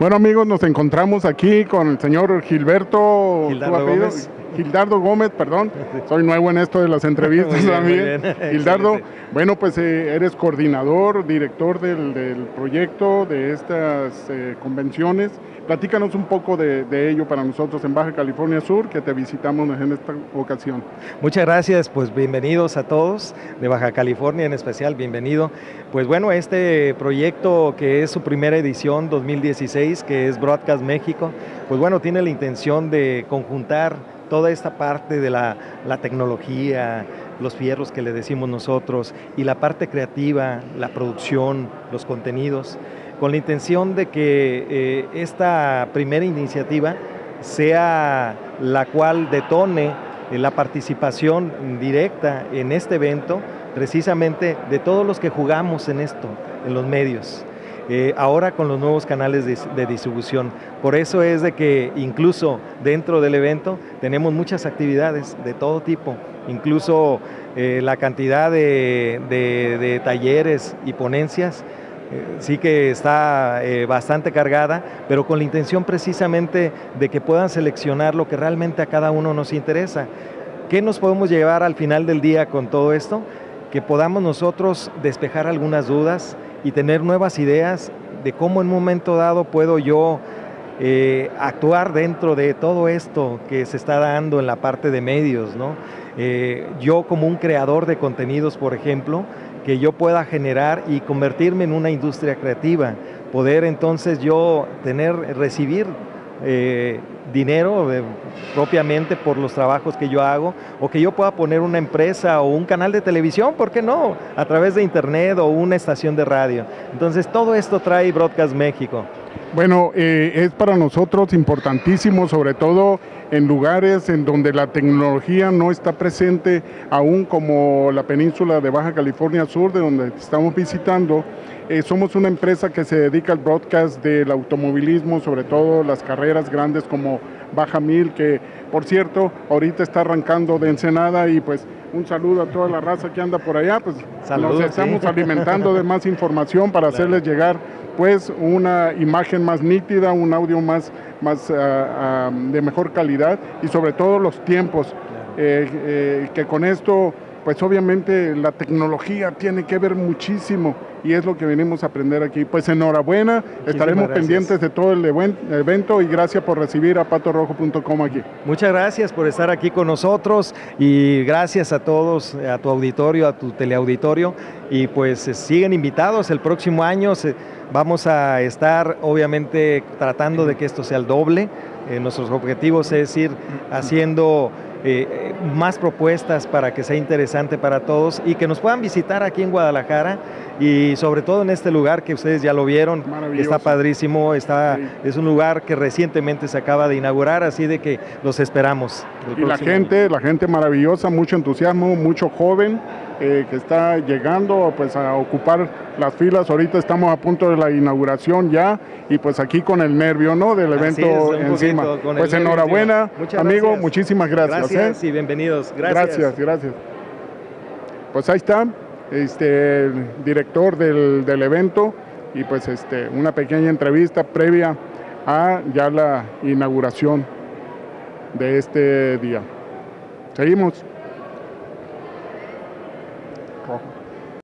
Bueno amigos, nos encontramos aquí con el señor Gilberto Gildardo Gómez. Gildardo Gómez, perdón, soy nuevo en esto de las entrevistas bien, también. Gildardo, bueno pues eh, eres coordinador, director del, del proyecto de estas eh, convenciones. Platícanos un poco de, de ello para nosotros en Baja California Sur, que te visitamos en esta ocasión. Muchas gracias, pues bienvenidos a todos de Baja California en especial, bienvenido. Pues bueno, este proyecto que es su primera edición 2016, que es Broadcast México, pues bueno, tiene la intención de conjuntar toda esta parte de la, la tecnología, los fierros que le decimos nosotros, y la parte creativa, la producción, los contenidos, con la intención de que eh, esta primera iniciativa sea la cual detone eh, la participación directa en este evento, precisamente de todos los que jugamos en esto, en los medios. Eh, ahora con los nuevos canales de, distribución. Por eso es de que incluso dentro del evento tenemos muchas actividades de todo tipo, incluso eh, la cantidad de, talleres y ponencias eh, sí que está bastante cargada, pero con la intención precisamente de que puedan seleccionar lo que realmente a cada uno nos interesa. ¿Qué nos podemos llevar al final del día con todo esto? Que podamos nosotros despejar algunas dudas, y tener nuevas ideas de cómo en un momento dado puedo yo eh, actuar dentro de todo esto que se está dando en la parte de medios. ¿no? Eh, yo como un creador de contenidos, por ejemplo, que yo pueda generar y convertirme en una industria creativa, poder entonces yo tener, recibir eh, dinero eh, propiamente por los trabajos que yo hago, o que yo pueda poner una empresa o un canal de televisión, ¿por qué no? A través de internet o una estación de radio. Entonces todo esto trae Broadcast México. Bueno, eh, es para nosotros importantísimo, sobre todo en lugares en donde la tecnología no está presente aún como la península de Baja California Sur, de donde estamos visitando. Eh, somos una empresa que se dedica al broadcast del automovilismo, sobre todo las carreras grandes como Baja Mil, que por cierto, ahorita está arrancando de Ensenada y pues un saludo a toda la raza que anda por allá, pues Saludos, nos estamos sí. alimentando de más información para Claro. hacerles llegar pues una imagen más nítida, un audio más, más ah, de mejor calidad y sobre todo los tiempos, eh, eh, que con esto pues obviamente la tecnología tiene que ver muchísimo y es lo que venimos a aprender aquí. Pues enhorabuena, estaremos gracias. pendientes de todo el event- evento y gracias por recibir a patorojo.com aquí. Muchas gracias por estar aquí con nosotros y gracias a todos, a tu auditorio, a tu teleauditorio y pues eh, siguen invitados el próximo año. se- vamos a estar obviamente tratando de que esto sea el doble. Eh, nuestros objetivos es ir haciendo eh, más propuestas para que sea interesante para todos y que nos puedan visitar aquí en Guadalajara y sobre todo en este lugar que ustedes ya lo vieron, está padrísimo, está, Sí. es un lugar que recientemente se acaba de inaugurar, así de que los esperamos. Y la gente, la gente maravillosa, mucho entusiasmo, mucho joven eh, que está llegando pues a ocupar las filas. Ahorita estamos a punto de la inauguración ya y pues aquí con el nervio, ¿no? Del evento es, encima. poquito Pues enhorabuena, encima. Amigo, gracias. muchísimas gracias. Gracias ¿eh? y bienvenidos. Gracias. Gracias, gracias. Pues ahí está, este, director del, del evento y pues este, una pequeña entrevista previa a ya la inauguración de este día. Seguimos.